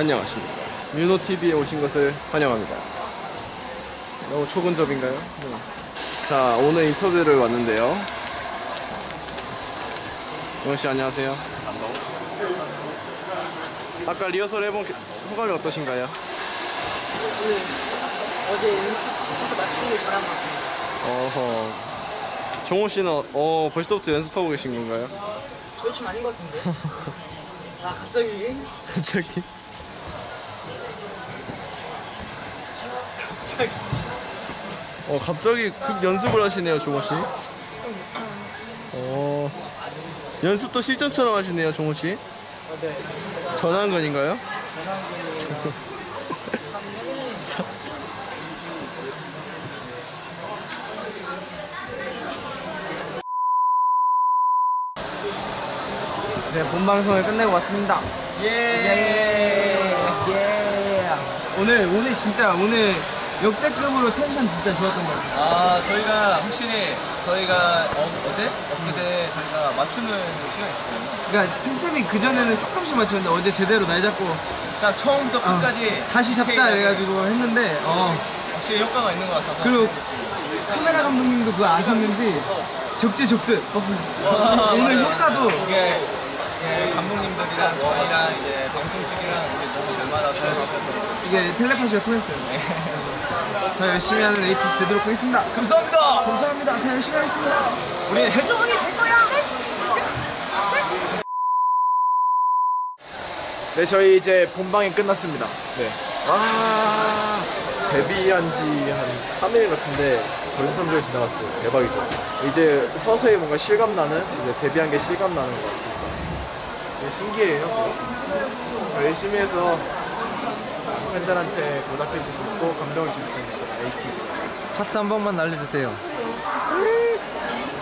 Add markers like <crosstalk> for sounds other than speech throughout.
안녕하십니까. 뮤노TV에 오신 것을 환영합니다. 너무 초근접인가요? 네. 자, 오늘 인터뷰를 왔는데요. 영씨 안녕하세요. 아까 리허설 해본 게- 소감이 어떠신가요? 어제 연습해서 맞추는 걸 잘한 것 같습니다. 어허. 종호 씨는 어, 벌써부터 연습하고 계신 건가요? 저희 춤 아닌 것 같은데. <laughs> 아 갑자기 갑자기. 갑자기 어, 갑자기 급 연습을 하시네요, 종호 씨. 어, 연습도 실전처럼 하시네요, 종호 씨. 어, 네. 전환근인가요? 네, 본 방송을 끝내고 왔습니다. 예. 예. 오늘 오늘 진짜 오늘 역대급으로 텐션 진짜 좋았던 것 같아요. 아 저희가 확실히 저희가 어, 어제 엊그제 저희가 맞추는 시간이 있었거든요. 그러니까 틈틈이 그 전에는 조금씩 맞췄는데 어제 제대로 날 잡고 딱 처음부터 어, 끝까지 다시 잡자 해가지고 했는데 어 확실히 효과가 있는 것 같아서 그리고. 카메라 감독님도 그거 아셨는지 적재적소 와, 오늘. 효과도 이게 예, 감독님들이랑 저희랑 이제 방송국이랑 이게 너무 잘 맞아서 좋았어요. 이게 텔레파시가 통했어요. 더 열심히 하는 에이티스 되도록 하겠습니다. 감사합니다. 감사합니다. 더 열심히 하겠습니다. 우리 해적이 될 거야. 네, 저희 이제 본방이 끝났습니다. 네. 와, 데뷔한 지 한 3일 같은데 벌써 3주가 지나갔어요. 대박이죠. 이제 서서히 뭔가 실감 나는, 이제 데뷔한 게 실감 나는 것 같습니다. 되게 신기해요. 열심히 해서 팬들한테 보답해 줄 수 있고 감동을 줄 수 있는 에이티즈. 하트 한 번만 날려주세요.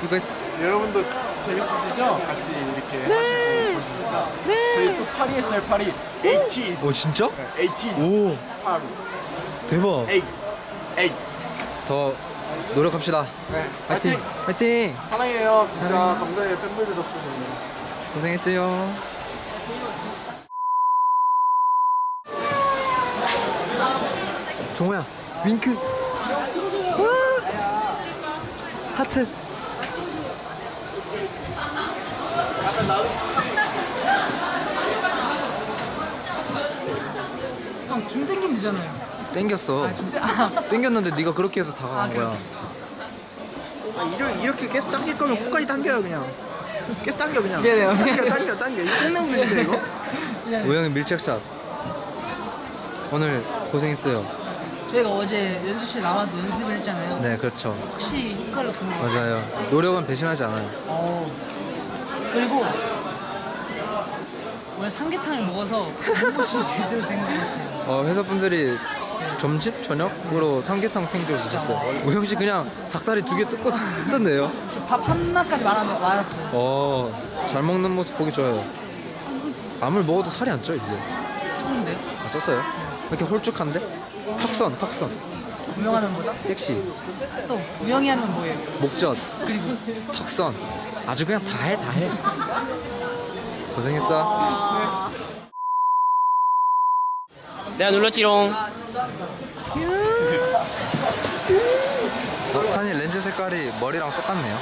수고했어. 여러분도 재밌으시죠? 같이 이렇게 하시고 보시니까. 저희 또 파리 했어요, 파리. 에이티즈. 오 진짜? 에이티즈. 오 파리. 대박. 에이. 에이. 더 노력합시다. 네. 파이팅. 파이팅. 사랑해요. 진짜 감사해요. 팬분들 덕분에. 고생했어요. 종호야 윙크. 와! 하트. 형, 줌 땡기면 되잖아요. 땡겼어. 아, 줌 땡, 아, 땡겼는데 네가 그렇게 해서 다가간 아, 거야. 이렇게, 이렇게 계속 당길 거면 코까지 당겨요 그냥 계속 당겨 그냥 미안해요. 당겨 당겨 당겨 이거 콩나무 냄새 이거 우영이 밀착샷. 오늘 고생했어요. 저희가 어제 연습실 나와서 연습을 했잖아요. 네 그렇죠. 혹시 효과를 본것 같아요. 맞아요. 노력은 배신하지 않아요. 어. 그리고 오늘 삼계탕을 먹어서 몸보신 제대로 된것 같아요. 어, 회사 분들이 점심 저녁으로 삼계탕 챙겨 주셨어요. 우영 씨 그냥 닭다리 두 개 뜯고 뜯던데요. 저밥 하나까지 말아, 말았어요. 어, 잘 먹는 모습 보기 좋아요. 아무리 먹어도 살이 안쪄 이제. 좋은데? 아, 쪘어요? 왜 이렇게 홀쭉한데? 턱선, 턱선, 우영하면 뭐다? 섹시, 또 우영이 하면 뭐예요? 목젖, 그리고 턱선. 아주 그냥 다 해, 다 해. 고생했어. 내가 눌렀지롱. 어, 산이 렌즈 색깔이 머리랑 똑같네요.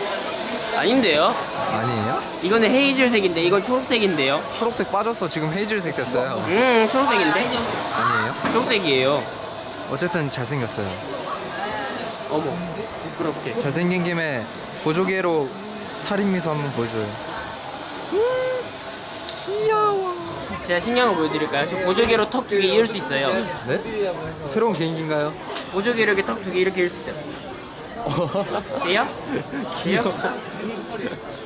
아닌데요? 아니에요? 이거는 헤이즐색인데 이건 초록색인데요. 초록색 빠져서 지금 헤이즐색 됐어요. 음, 초록색인데? 아니에요? 초록색이에요. 어쨌든 잘생겼어요. 어머, 부끄럽게. 잘생긴 김에 보조개로 살인 미소 한번 보여줘요. 제가 신기한 거 보여드릴까요? 저 보조개로 턱 두 개 이을 수 있어요. 네? 새로운 개인기인가요? 보조개로 이렇게 턱 두 개 이렇게 이을 수 있어요. <laughs> 돼요? 돼요?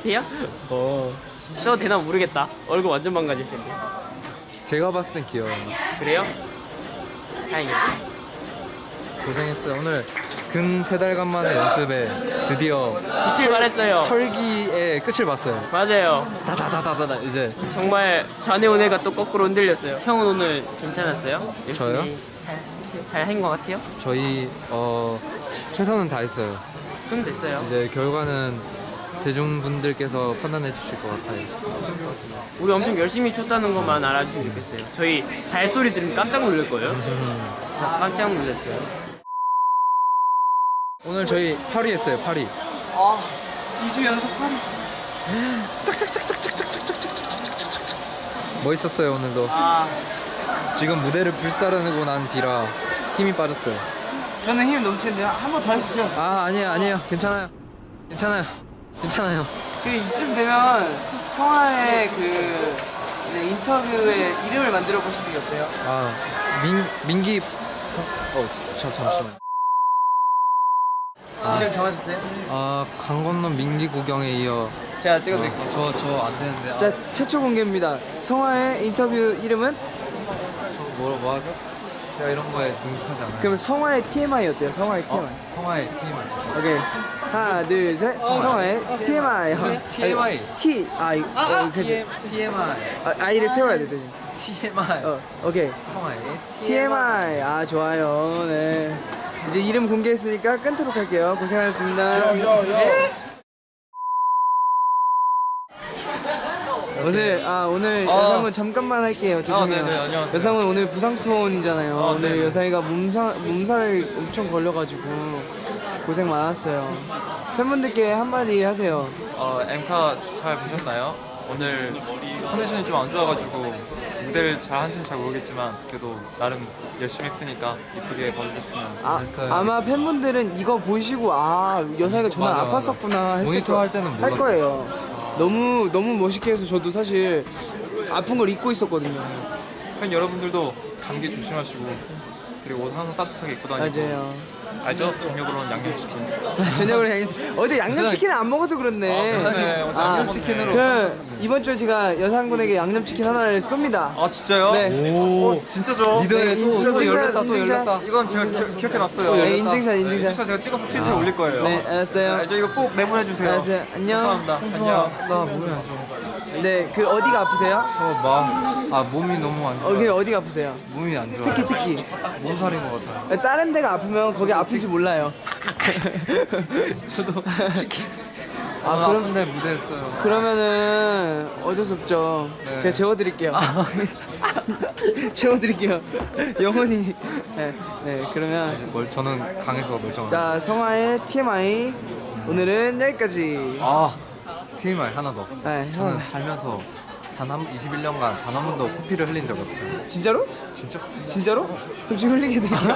돼요? 어. 써도 되나 모르겠다. 얼굴 완전 망가질 텐데. 제가 봤을 땐 귀여워요. 그래요? 다행이다. 고생했어요. 오늘 근 세 달간 만의 연습에 드디어 빛을 발했어요. 털기의 끝을 봤어요. 맞아요. 다다다다다 이제 정말 좌뇌 우뇌가 또 거꾸로 흔들렸어요. 형은 오늘 괜찮았어요? 열심히 저요? 잘 했어요? 잘한 것 같아요? 저희 어 최선은 다했어요. 그럼 됐어요. 이제 결과는 대중분들께서 판단해 주실 것 같아요. 우리 엄청 열심히 췄다는 것만 알아주시면 좋겠어요. 저희 발소리 들으면 깜짝 놀랄 거예요. 깜짝 놀랐어요. 오늘 저희 파리 했어요. 파리. 2주 연속 파리. 멋있었어요 오늘도. 아, 지금 무대를 불사르고 난 뒤라 힘이 빠졌어요. 저는 힘 넘치는데요. 한번더 하시죠. 아 아니에요 아니에요 괜찮아요 괜찮아요 괜찮아요. 그 이쯤 되면 성화의 그 네, 인터뷰에 이름을 만들어 보시는 게 어때요? 아 민 민기 어 잠, 잠시만. 이름 정하셨어요? 아 강 건너 민기 구경에 이어 제가 찍어드릴게요. 저저 안 되는데. 아, 자, 최초 공개입니다. 성화의 인터뷰 이름은? 뭐라 뭐 하죠? 제가 이런 거에 능숙하지 않아요. 그럼 성화의 TMI 어때요? 성화의 TMI. 성화의 팀 오케이. 하나, 둘, 셋. 성화의 TMI. TMI. T, I. 어, 그치. TMI 아, I를 세워야 돼. TMI 어, 오케이. 성화의 TMI. 아, 좋아요. 네. 이제 이름 공개했으니까 끊도록 할게요. 고생하셨습니다. 오늘 아 오늘 여상은 잠깐만 할게요. 죄송해요. 네네, 안녕하세요. 여상은 오늘 부상 투혼이잖아요. 아, 오늘 네네. 여상이가 몸살 몸살을 엄청 걸려가지고 고생 많았어요. 팬분들께 한마디 하세요. 어, 엠카 잘 보셨나요? 오늘 컨디션이 좀 안 좋아가지고 무대를 잘 한지는 잘 모르겠지만 그래도 나름 열심히 했으니까 이쁘게 봐주셨으면 아, 됐어요. 아마 팬분들은 이거 보시고 아 맞아, 맞아. 아팠었구나 했을 모니터 거- 할 때는 할 몰랐어요. 거예요. 너무 너무 멋있게 해서 저도 사실 아픈 걸 잊고 있었거든요. 팬 여러분들도 감기 조심하시고 그리고 옷 항상 따뜻하게 입고 다니고 맞아요. 알죠? 정력으로는 양념치킨 <laughs> 저녁으로 양념 어제 양념치킨을 안 먹어서 그렇네. 아, 그러네. 어제 양념치킨으로. 그 이번 주에 제가 여상분에게 양념치킨 하나를 쏩니다. 아 진짜요? 네. 오 진짜죠? 네, 인증- 또 열렸다 또 인증샷. 열렸다. 이건 제가 기, 기억해놨어요 네, 인증샷 인증샷. 인증샷 제가 찍어서 트위터에 올릴 거예요 네, 알았어요. 알죠? 이거 꼭 내보내주세요 알았어요. 안녕. 감사합니다 안녕 나 좋아. 네, 그 어디가 아프세요? 저마아 몸이 너무 안 좋아. 어, 그 어디가 아프세요? 몸이 안 좋아. 특히 특히. 몸살인 것 같아요. 다른 데가 아프면 거기 아픈지 몰라요. <laughs> 저도. 아, 아, 아픈데 무대했어요. 그러면은 어쩔 수 없죠. 네. 제가 재워드릴게요. <laughs> 재워드릴게요. 영원히. 네, 네, 그러면 뭘 저는 강해서 멀쩡한. 자 성화의 TMI 오늘은 여기까지. 아 TMI 하나 더. 네, 저는 형. 살면서 단 한 21년간 단 한 번도 코피를 흘린 적이 없어요. 진짜로? 진짜? 진짜로? 그럼 지금 흘리게 드릴게요.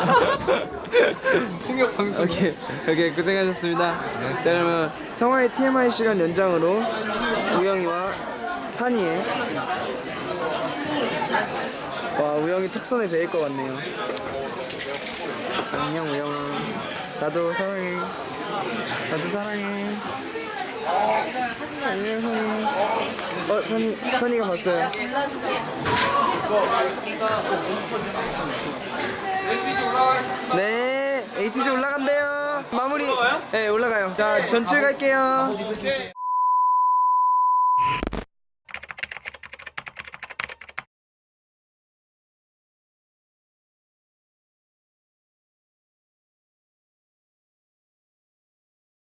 풍력 <laughs> 방송. 오케이, 오케이 고생하셨습니다. 네. 자 그러면 성화의 TMI 시간 연장으로 우영이와 산이의 와 우영이 턱선에 베일 것 같네요. 안녕 우영아. 나도 사랑해. 나도 사랑해. 안녕 선이. 어 선이 선이가 봤어요. 네, ATG 올라간대요. 마무리. 네, 올라가요. 자, 전출 갈게요.